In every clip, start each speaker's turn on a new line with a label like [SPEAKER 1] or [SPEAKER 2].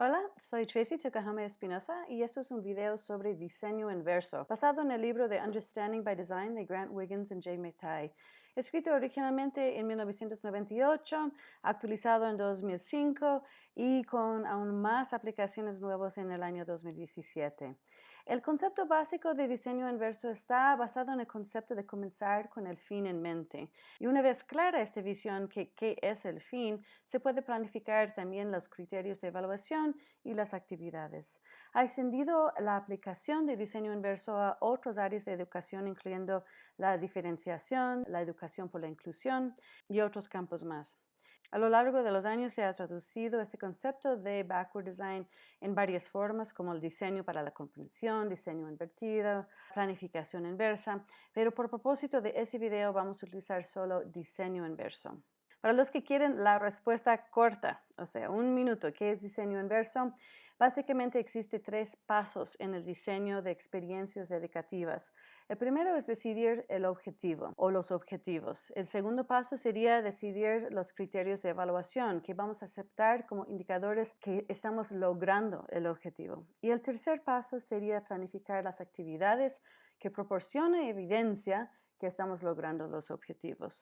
[SPEAKER 1] Hola, soy Tracy Takahama Espinosa y esto es un video sobre diseño inverso, basado en el libro de Understanding by Design de Grant Wiggins y Jay McTighe, escrito originalmente en 1998, actualizado en 2005 y con aún más aplicaciones nuevas en el año 2017. El concepto básico de diseño inverso está basado en el concepto de comenzar con el fin en mente. Y una vez clara esta visión que qué es el fin, se puede planificar también los criterios de evaluación y las actividades. Ha extendido la aplicación de diseño inverso a otras áreas de educación, incluyendo la diferenciación, la educación por la inclusión y otros campos más. A lo largo de los años se ha traducido este concepto de backward design en varias formas como el diseño para la comprensión, diseño invertido, planificación inversa, pero por propósito de ese video vamos a utilizar solo diseño inverso. Para los que quieren la respuesta corta, o sea, un minuto, ¿qué es diseño inverso? Básicamente existe tres pasos en el diseño de experiencias educativas. El primero es decidir el objetivo o los objetivos. El segundo paso sería decidir los criterios de evaluación que vamos a aceptar como indicadores que estamos logrando el objetivo. Y el tercer paso sería planificar las actividades que proporcionan evidencia que estamos logrando los objetivos.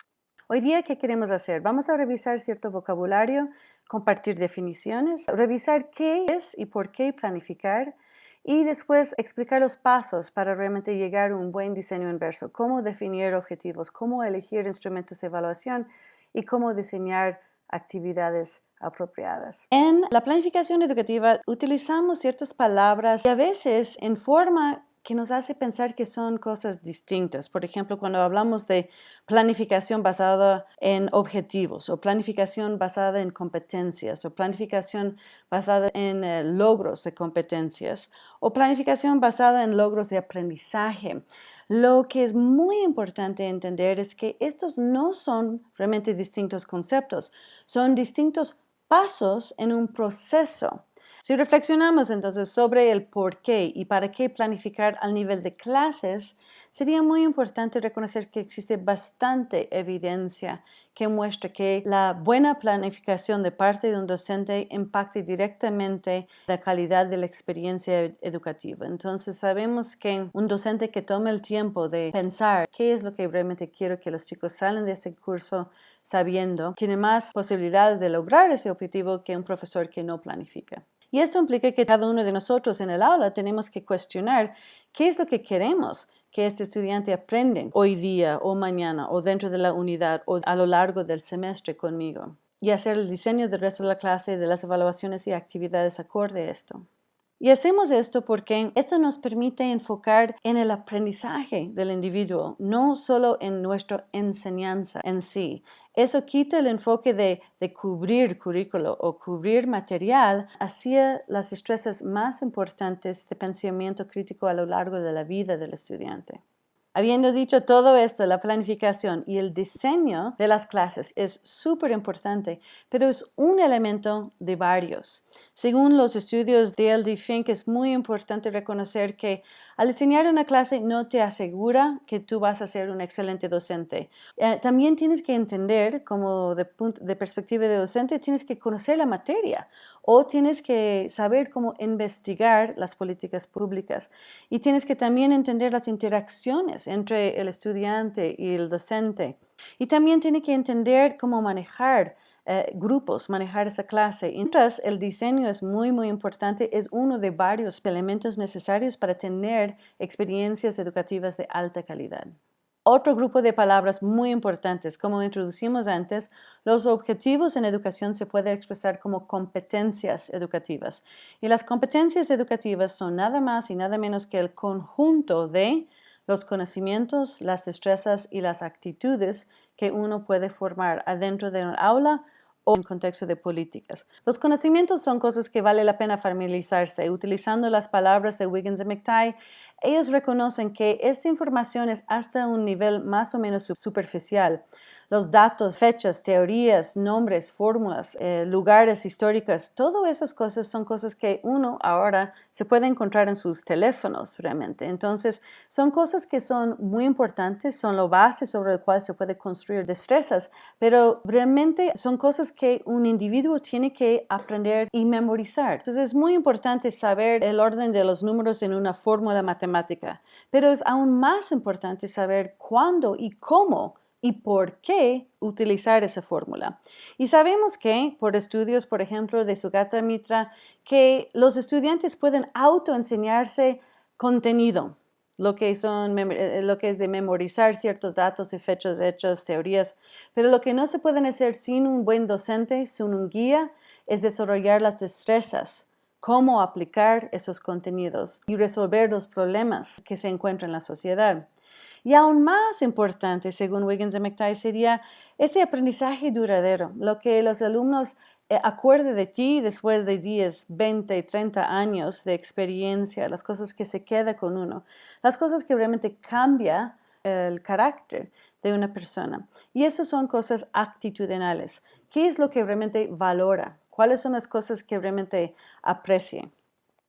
[SPEAKER 1] Hoy día, ¿qué queremos hacer? Vamos a revisar cierto vocabulario, compartir definiciones, revisar qué es y por qué planificar y después explicar los pasos para realmente llegar a un buen diseño inverso, cómo definir objetivos, cómo elegir instrumentos de evaluación y cómo diseñar actividades apropiadas. En la planificación educativa utilizamos ciertas palabras y a veces en forma que nos hace pensar que son cosas distintas. Por ejemplo, cuando hablamos de planificación basada en objetivos o planificación basada en competencias o planificación basada en eh, logros de competencias o planificación basada en logros de aprendizaje. Lo que es muy importante entender es que estos no son realmente distintos conceptos, son distintos pasos en un proceso. Si reflexionamos entonces sobre el por qué y para qué planificar al nivel de clases, sería muy importante reconocer que existe bastante evidencia que muestra que la buena planificación de parte de un docente impacta directamente la calidad de la experiencia educativa. Entonces sabemos que un docente que tome el tiempo de pensar qué es lo que realmente quiero que los chicos salen de este curso sabiendo, tiene más posibilidades de lograr ese objetivo que un profesor que no planifica. Y esto implica que cada uno de nosotros en el aula tenemos que cuestionar qué es lo que queremos que este estudiante aprenda hoy día o mañana o dentro de la unidad o a lo largo del semestre conmigo y hacer el diseño del resto de la clase, de las evaluaciones y actividades acorde a esto. Y hacemos esto porque esto nos permite enfocar en el aprendizaje del individuo, no solo en nuestra enseñanza en sí. Eso quita el enfoque de, cubrir currículo o cubrir material hacia las destrezas más importantes de pensamiento crítico a lo largo de la vida del estudiante. Habiendo dicho todo esto, la planificación y el diseño de las clases es súper importante, pero es un elemento de varios. Según los estudios de L.D. Fink, es muy importante reconocer que al diseñar una clase no te asegura que tú vas a ser un excelente docente. Eh, también tienes que entender, como de, de perspectiva de docente, tienes que conocer la materia o tienes que saber cómo investigar las políticas públicas y tienes que también entender las interacciones entre el estudiante y el docente. Y también tiene que entender cómo manejar eh, grupos, manejar esa clase. Mientras el diseño es muy, muy importante, es uno de varios elementos necesarios para tener experiencias educativas de alta calidad. Otro grupo de palabras muy importantes, como introducimos antes, los objetivos en educación se pueden expresar como competencias educativas. Y las competencias educativas son nada más y nada menos que el conjunto de los conocimientos, las destrezas y las actitudes que uno puede formar adentro de un aula o en contexto de políticas. Los conocimientos son cosas que vale la pena familiarizarse. Utilizando las palabras de Wiggins y McTighe, ellos reconocen que esta información es hasta un nivel más o menos superficial. Los datos, fechas, teorías, nombres, fórmulas, eh, lugares históricos, todas esas cosas son cosas que uno ahora se puede encontrar en sus teléfonos realmente. Entonces, son cosas que son muy importantes, son la base sobre la cual se puede construir destrezas, pero realmente son cosas que un individuo tiene que aprender y memorizar. Entonces, es muy importante saber el orden de los números en una fórmula matemática, pero es aún más importante saber cuándo y cómo y por qué utilizar esa fórmula. Y sabemos que, por estudios, por ejemplo, de Sugata Mitra, que los estudiantes pueden autoenseñarse contenido, lo que, son, eh, lo que es de memorizar ciertos datos y fechas, hechos, teorías, pero lo que no se pueden hacer sin un buen docente, sin un guía, es desarrollar las destrezas, cómo aplicar esos contenidos y resolver los problemas que se encuentran en la sociedad. Y aún más importante, según Wiggins y McTighe, sería este aprendizaje duradero, lo que los alumnos eh, acuerden de ti después de 10, 20, 30 años de experiencia, las cosas que se queda con uno, las cosas que realmente cambia el carácter de una persona. Y eso son cosas actitudinales. ¿Qué es lo que realmente valora? ¿Cuáles son las cosas que realmente aprecia?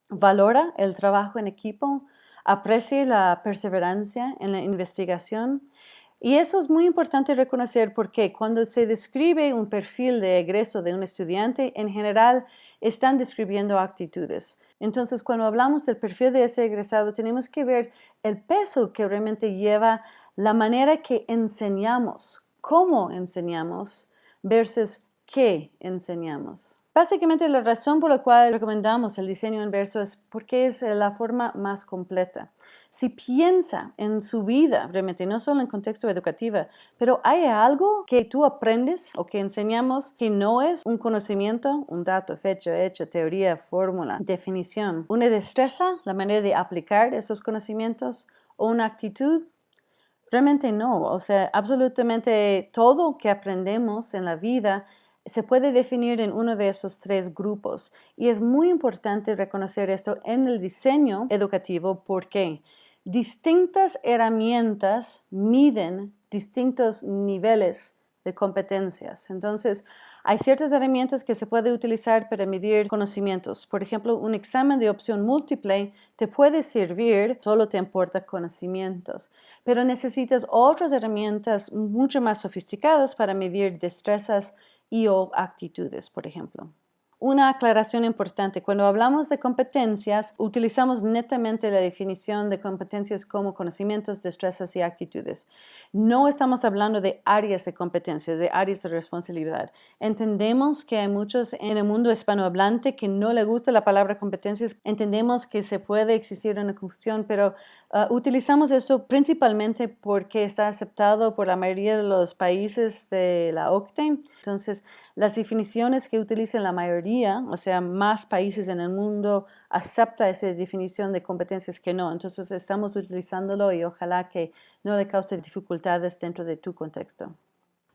[SPEAKER 1] ¿Valora el trabajo en equipo? Aprecie la perseverancia en la investigación. Y eso es muy importante reconocer porque cuando se describe un perfil de egreso de un estudiante, en general están describiendo actitudes. Entonces, cuando hablamos del perfil de ese egresado, tenemos que ver el peso que realmente lleva la manera que enseñamos, cómo enseñamos versus qué enseñamos. Básicamente la razón por la cual recomendamos el diseño inverso es porque es la forma más completa. Si piensa en su vida, realmente no solo en contexto educativo, pero hay algo que tú aprendes o que enseñamos que no es un conocimiento, un dato, fecha, hecho, teoría, fórmula, definición, una destreza, la manera de aplicar esos conocimientos o una actitud, Realmente no, o sea, absolutamente todo que aprendemos en la vida se puede definir en uno de esos tres grupos y es muy importante reconocer esto en el diseño educativo porque distintas herramientas miden distintos niveles de competencias. Entonces, hay ciertas herramientas que se puede utilizar para medir conocimientos. Por ejemplo, un examen de opción múltiple te puede servir, solo te importa conocimientos, pero necesitas otras herramientas mucho más sofisticadas para medir destrezas y o actitudes, por ejemplo. Una aclaración importante, cuando hablamos de competencias, utilizamos netamente la definición de competencias como conocimientos, destrezas y actitudes. No estamos hablando de áreas de competencias, de áreas de responsabilidad. Entendemos que hay muchos en el mundo hispanohablante que no le gusta la palabra competencias. Entendemos que se puede existir una confusión, pero uh, utilizamos eso principalmente porque está aceptado por la mayoría de los países de la OCTE. Entonces, las definiciones que utilizan la mayoría, o sea, más países en el mundo acepta esa definición de competencias que no. Entonces estamos utilizándolo y ojalá que no le cause dificultades dentro de tu contexto.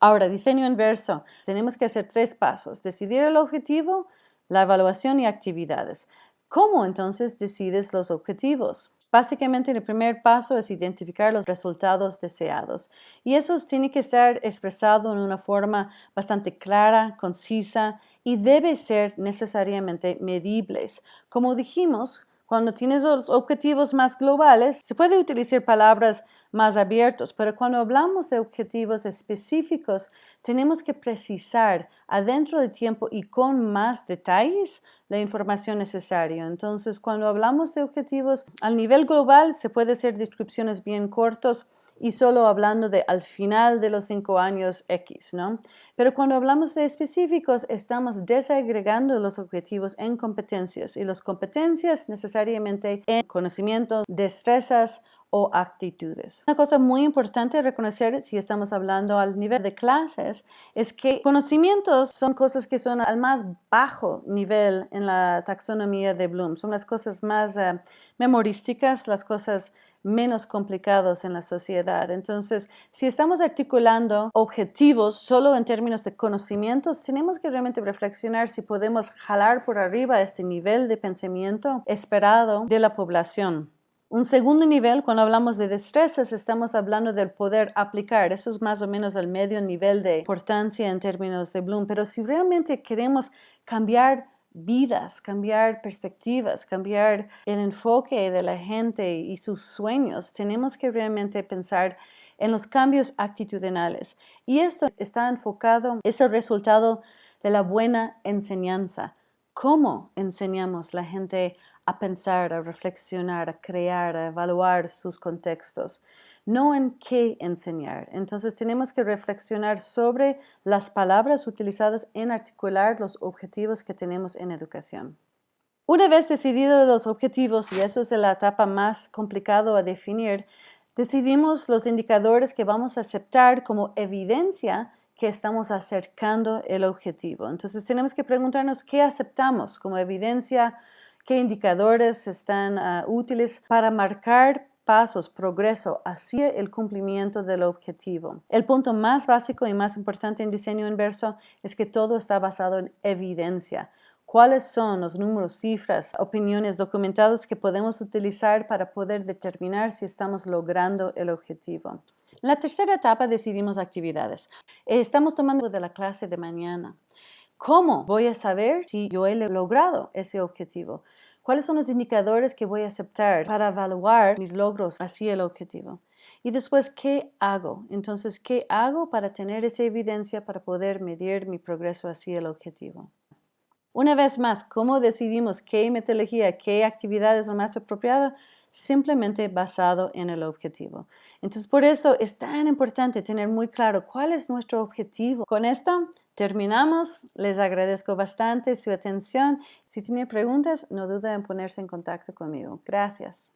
[SPEAKER 1] Ahora, diseño inverso. Tenemos que hacer tres pasos. Decidir el objetivo, la evaluación y actividades. ¿Cómo entonces decides los objetivos? Básicamente, el primer paso es identificar los resultados deseados y eso tiene que estar expresado en una forma bastante clara, concisa y debe ser necesariamente medibles. Como dijimos, cuando tienes los objetivos más globales, se puede utilizar palabras más abiertos, pero cuando hablamos de objetivos específicos, tenemos que precisar adentro de tiempo y con más detalles la información necesaria. Entonces, cuando hablamos de objetivos al nivel global, se puede hacer descripciones bien cortos y solo hablando de al final de los cinco años X, ¿no? Pero cuando hablamos de específicos, estamos desagregando los objetivos en competencias y las competencias necesariamente en conocimientos, destrezas, o actitudes. Una cosa muy importante reconocer si estamos hablando al nivel de clases es que conocimientos son cosas que son al más bajo nivel en la taxonomía de Bloom. Son las cosas más eh, memorísticas, las cosas menos complicadas en la sociedad. Entonces, si estamos articulando objetivos solo en términos de conocimientos, tenemos que realmente reflexionar si podemos jalar por arriba este nivel de pensamiento esperado de la población. Un segundo nivel, cuando hablamos de destrezas, estamos hablando del poder aplicar. Eso es más o menos el medio nivel de importancia en términos de Bloom. Pero si realmente queremos cambiar vidas, cambiar perspectivas, cambiar el enfoque de la gente y sus sueños, tenemos que realmente pensar en los cambios actitudinales. Y esto está enfocado, es el resultado de la buena enseñanza. ¿Cómo enseñamos la gente a pensar, a reflexionar, a crear, a evaluar sus contextos? No en qué enseñar. Entonces tenemos que reflexionar sobre las palabras utilizadas en articular los objetivos que tenemos en educación. Una vez decididos los objetivos, y eso es la etapa más complicada a definir, decidimos los indicadores que vamos a aceptar como evidencia que estamos acercando el objetivo. Entonces tenemos que preguntarnos qué aceptamos como evidencia, qué indicadores están ah, útiles para marcar pasos, progreso hacia el cumplimiento del objetivo. El punto más básico y más importante en diseño inverso es que todo está basado en evidencia cuáles son los números, cifras, opiniones documentadas que podemos utilizar para poder determinar si estamos logrando el objetivo. En la tercera etapa decidimos actividades. Estamos tomando de la clase de mañana. ¿Cómo voy a saber si yo he logrado ese objetivo? ¿Cuáles son los indicadores que voy a aceptar para evaluar mis logros hacia el objetivo? Y después, ¿qué hago? Entonces, ¿qué hago para tener esa evidencia para poder medir mi progreso hacia el objetivo? Una vez más, ¿cómo decidimos qué metodología, qué actividad es la más apropiada? Simplemente basado en el objetivo. Entonces, por eso es tan importante tener muy claro cuál es nuestro objetivo. Con esto terminamos. Les agradezco bastante su atención. Si tienen preguntas, no duden en ponerse en contacto conmigo. Gracias.